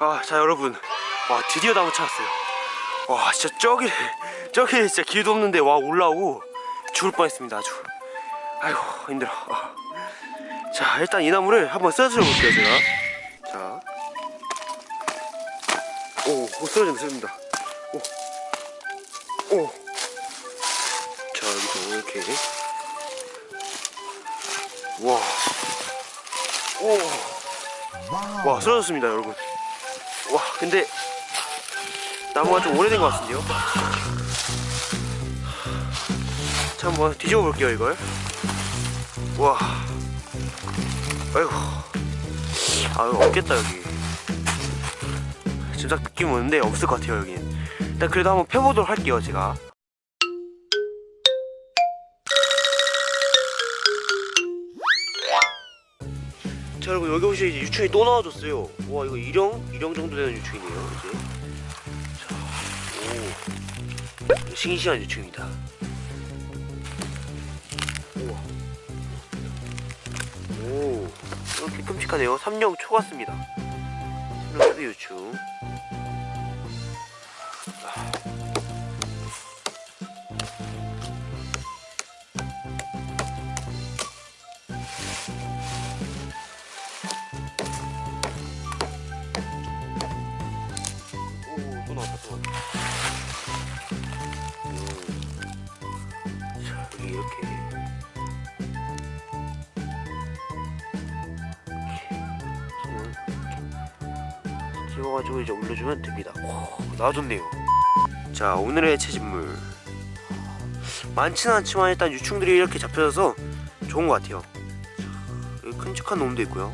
아, 자 여러분, 와 드디어 나무 찾았어요. 와, 진짜 저기 저기 진짜 길도 없는데 와 올라오고 죽을 뻔했습니다 아주. 아이고 힘들어. 아. 자 일단 이 나무를 한번 쓰러뜨려 볼게요 제가. 자, 오, 오 쓰러진다 쓰러진다. 오, 오. 자 여기서 이렇게. 와, 오. 와 쓰러졌습니다 여러분 와 근데 나무가 좀 오래된 것 같은데요? 자 한번 뒤집어 볼게요 이걸. 와. 아이고. 아유 없겠다 여기. 진짜 느낌 오는데 없을 것 같아요 여기는. 일단 그래도 한번 펴보도록 할게요 제가 자 여러분 여기 보시면 이제 유충이 또 나와줬어요. 와 이거 일형? 일형 정도 되는 유충이네요 이제. 자 오. 싱싱한 유충입니다. 우와. 오. 이렇게 끔찍하네요. 삼령 초 같습니다. 삼령 초대 유충 나왔다 음. 자 이렇게. 집어가지고 이제 올려주면 됩니다. 오, 나와줬네요. 자 오늘의 채집물. 많지는 않지만 일단 유충들이 이렇게 잡혀져서 좋은 것 같아요. 자, 큼직한 놈도 있고요